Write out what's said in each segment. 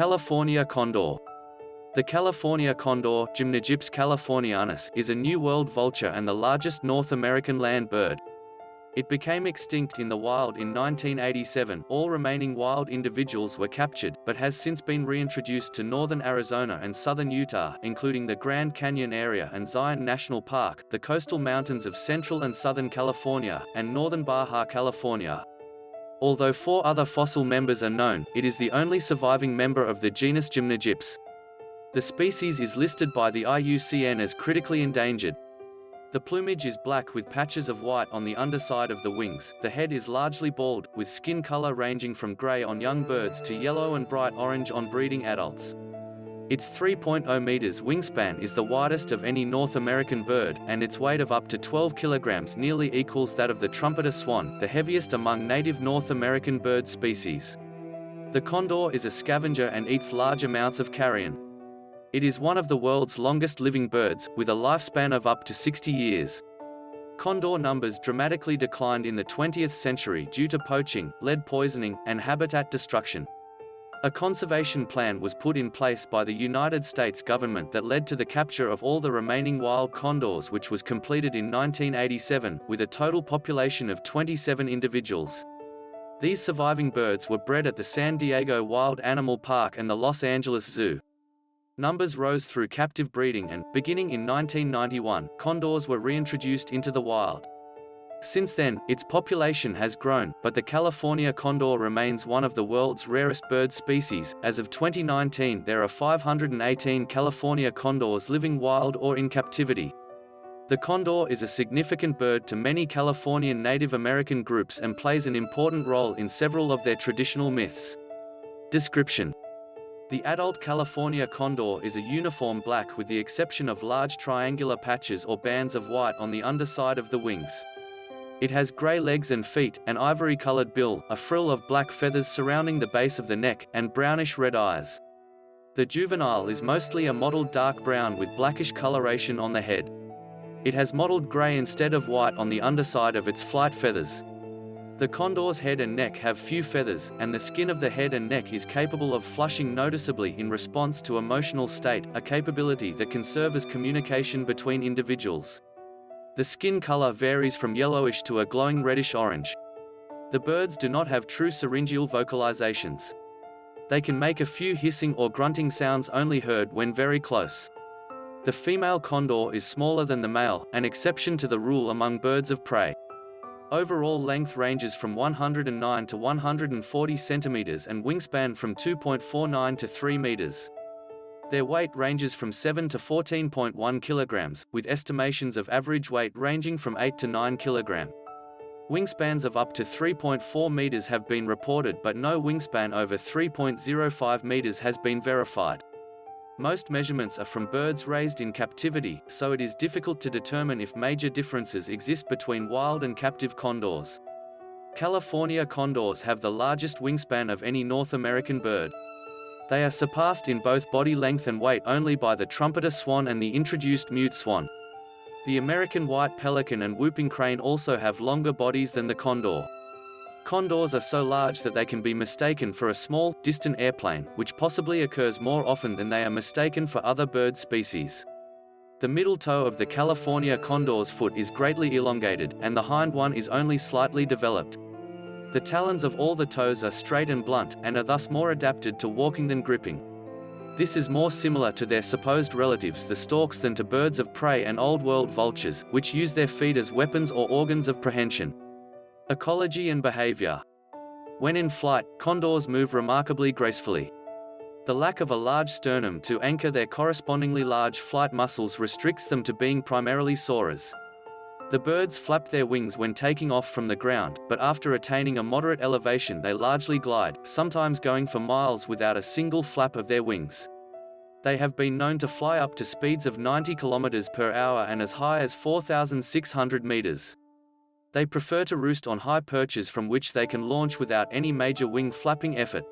California condor. The California condor Gymnogyps californianus is a New World vulture and the largest North American land bird. It became extinct in the wild in 1987 all remaining wild individuals were captured, but has since been reintroduced to northern Arizona and southern Utah including the Grand Canyon area and Zion National Park, the coastal mountains of central and southern California, and northern Baja California. Although four other fossil members are known, it is the only surviving member of the genus Gymnogyps. The species is listed by the IUCN as critically endangered. The plumage is black with patches of white on the underside of the wings. The head is largely bald, with skin color ranging from gray on young birds to yellow and bright orange on breeding adults. Its 3.0 meters wingspan is the widest of any North American bird, and its weight of up to 12 kilograms nearly equals that of the trumpeter swan, the heaviest among native North American bird species. The condor is a scavenger and eats large amounts of carrion. It is one of the world's longest living birds, with a lifespan of up to 60 years. Condor numbers dramatically declined in the 20th century due to poaching, lead poisoning, and habitat destruction. A conservation plan was put in place by the United States government that led to the capture of all the remaining wild condors which was completed in 1987, with a total population of 27 individuals. These surviving birds were bred at the San Diego Wild Animal Park and the Los Angeles Zoo. Numbers rose through captive breeding and, beginning in 1991, condors were reintroduced into the wild. Since then, its population has grown, but the California condor remains one of the world's rarest bird species. As of 2019, there are 518 California condors living wild or in captivity. The condor is a significant bird to many Californian Native American groups and plays an important role in several of their traditional myths. Description the adult California condor is a uniform black with the exception of large triangular patches or bands of white on the underside of the wings. It has grey legs and feet, an ivory-colored bill, a frill of black feathers surrounding the base of the neck, and brownish-red eyes. The juvenile is mostly a mottled dark brown with blackish coloration on the head. It has mottled grey instead of white on the underside of its flight feathers. The condor's head and neck have few feathers, and the skin of the head and neck is capable of flushing noticeably in response to emotional state, a capability that can serve as communication between individuals. The skin color varies from yellowish to a glowing reddish-orange. The birds do not have true syringeal vocalizations. They can make a few hissing or grunting sounds only heard when very close. The female condor is smaller than the male, an exception to the rule among birds of prey. Overall length ranges from 109 to 140 centimeters and wingspan from 2.49 to 3 meters. Their weight ranges from 7 to 14.1 kilograms, with estimations of average weight ranging from 8 to 9 kilogram. Wingspans of up to 3.4 meters have been reported but no wingspan over 3.05 meters has been verified. Most measurements are from birds raised in captivity, so it is difficult to determine if major differences exist between wild and captive condors. California condors have the largest wingspan of any North American bird. They are surpassed in both body length and weight only by the trumpeter swan and the introduced mute swan. The American white pelican and whooping crane also have longer bodies than the condor. Condors are so large that they can be mistaken for a small, distant airplane, which possibly occurs more often than they are mistaken for other bird species. The middle toe of the California condor's foot is greatly elongated, and the hind one is only slightly developed. The talons of all the toes are straight and blunt, and are thus more adapted to walking than gripping. This is more similar to their supposed relatives the storks than to birds of prey and Old World vultures, which use their feet as weapons or organs of prehension. Ecology and behavior. When in flight, condors move remarkably gracefully. The lack of a large sternum to anchor their correspondingly large flight muscles restricts them to being primarily soarers. The birds flap their wings when taking off from the ground, but after attaining a moderate elevation they largely glide, sometimes going for miles without a single flap of their wings. They have been known to fly up to speeds of 90 km per hour and as high as 4,600 meters. They prefer to roost on high perches from which they can launch without any major wing flapping effort.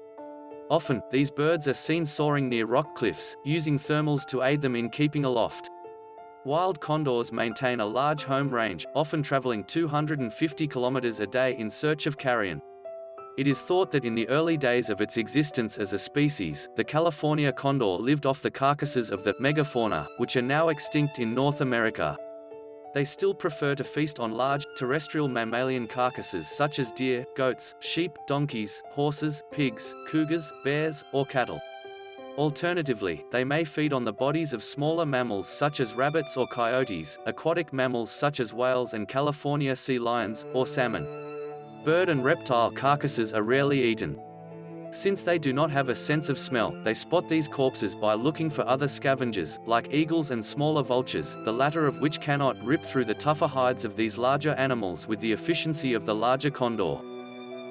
Often, these birds are seen soaring near rock cliffs, using thermals to aid them in keeping aloft. Wild condors maintain a large home range, often traveling 250 kilometers a day in search of carrion. It is thought that in the early days of its existence as a species, the California condor lived off the carcasses of the megafauna, which are now extinct in North America. They still prefer to feast on large, terrestrial mammalian carcasses such as deer, goats, sheep, donkeys, horses, pigs, cougars, bears, or cattle. Alternatively, they may feed on the bodies of smaller mammals such as rabbits or coyotes, aquatic mammals such as whales and California sea lions, or salmon. Bird and reptile carcasses are rarely eaten. Since they do not have a sense of smell, they spot these corpses by looking for other scavengers, like eagles and smaller vultures, the latter of which cannot rip through the tougher hides of these larger animals with the efficiency of the larger condor.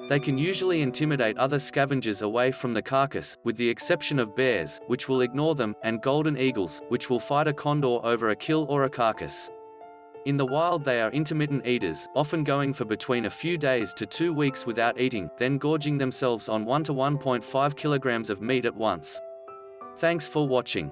They can usually intimidate other scavengers away from the carcass, with the exception of bears, which will ignore them, and golden eagles, which will fight a condor over a kill or a carcass. In the wild they are intermittent eaters, often going for between a few days to two weeks without eating, then gorging themselves on 1 to 1.5 kilograms of meat at once. Thanks for watching.